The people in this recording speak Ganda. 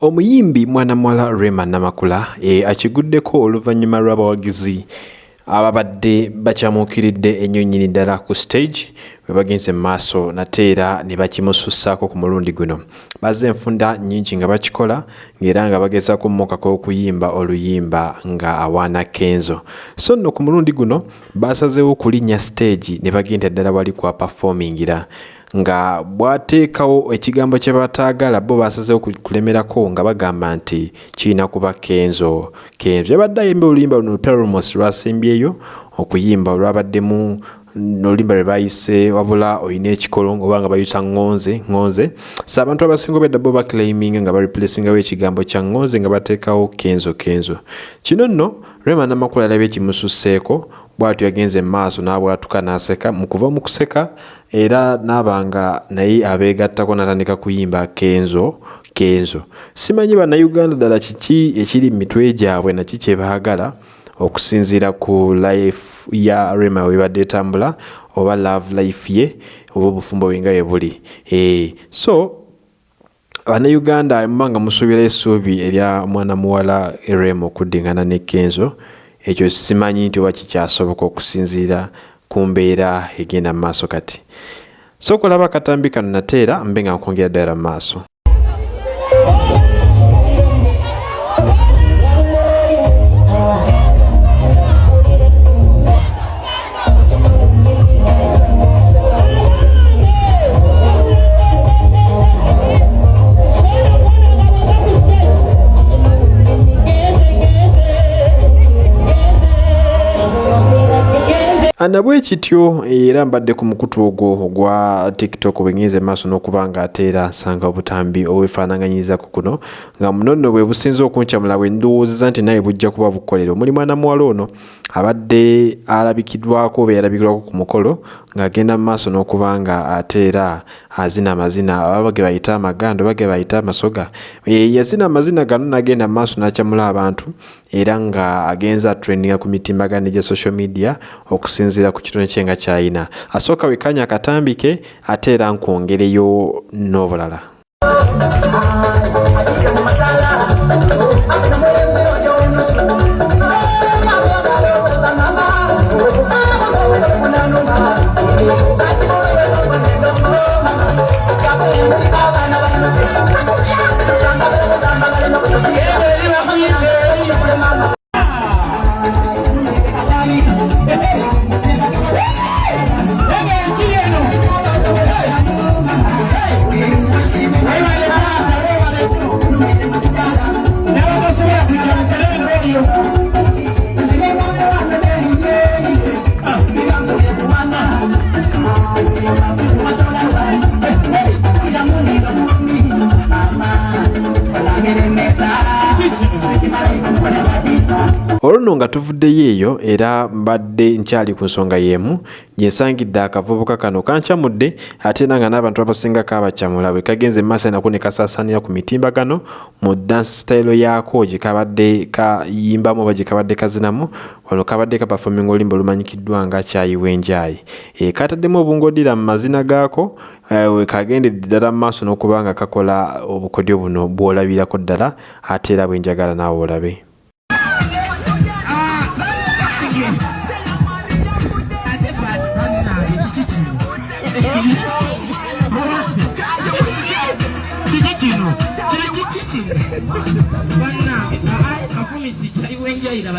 omuyimbi mwana muwala rema namakula e, akiguddeko oluvannyuma lw'abawagizi ababadde bakyamuukiridde ennyo nnyini ddala ku stage bwe bagenze mu maaso nate era ne bakimusussaako ku mulundi guno. Bazze enfunda nnyingi nga bakikola ng'era nga bagezaako mmokako okuyimba oluyimba nga awaana kenzo. So nno ku mulundi guno basazeewo okulinnya stage ne bagenda ddala wali kwa performingira nga bwateekawo ekigambo kye bataagala bo basazeewo kulemerako nga bagamba nti kirina kuba kenzo. Kenzo yabadde ayimba oluyimba luno lupelromos lwasembyeyo okuyimba olwabaddemu noluyimba lwe bayise wabula olina ekikolo oba nga bayita ŋŋonze ŋŋonze so abantu abasinga obedda bo baclaiminga nga bareplacingawo ekigambo kya ŋŋonze nga bateekawo kenzo kenzo. Kino nno rema namakulu alabye kimususseeko bwatyo yagenze mu maaso n'abwatuka n'aseka mu kuva mu kuseka era n'aba nga naye abeegattako n'atandika kuyimba kenzo kenzo. Simanyi bannayuganda ddala kiki ekiri mu mitwe gyabwe naki kye baagala okusinziira ku life ya rema webadde etambula oba love life ye oba obufumbo bwe nga bwe buli. E, so bannayuganda muba nga musuubira essuubi erya mwana muwala rema okuddingana ne kenzo ekyo simanyi nti oba kikyasoboka okusinziira ku mbeera egenda mu maaso kati. So okulaba akatambi kano nateera mbe nga nkwongera ddala mu maaso nabwe kityo era mbadde ku mukutu ogwo ogwa tiktok bwengenze maaso n'okuba nga ate era nsanga obutambi obwefaanaganyirizaku kuno nga muno nno bwe businza okuncamula bwe ndowoozeza nti naye bujja kuba bukolero. Omuli mwana muwala ono abadde alabikiddwako oba yalabikirwako ku mukolo ng'agenda mu maaso n'okuba nga ate era azina amazina ababa ge bayita amagando oba ge bayita amasoga. Yazina amazina gano n'agenda maaso n'akyamula abantu era nga agenza atrendinga ku mitimbagano gya social media okusinziira ku kitone kye nga kyayina. Asooka wekanya akatambike ate era nkwongereyo n'obulala you. Olwo nga tuvuddeyo eyo era mbadde nkyali ku nsonga y'emu gye nsangidde akavubuka kano kankyamudde ate era nga n'abantu abasingako abakyamula bwe kagenze mu maaso nako ne kasaasaanira ku mitimbagano mu dansi sitayiro yaako gye kabadde kayimbamu oba gye kabadde kazinamu wano kabadde kapafominga oluyimba olumanyikiddwa nga kyayiwa enjaayi e, kataddemu obungodira mu mazina gaako we kagendedde ddala mu maaso n'okuba nga kakola obukodyo buno bw'olabirako ddala ate era bwenjagala naawe olabe kiki? Kino bannange kafumisi kyaliwo enjayira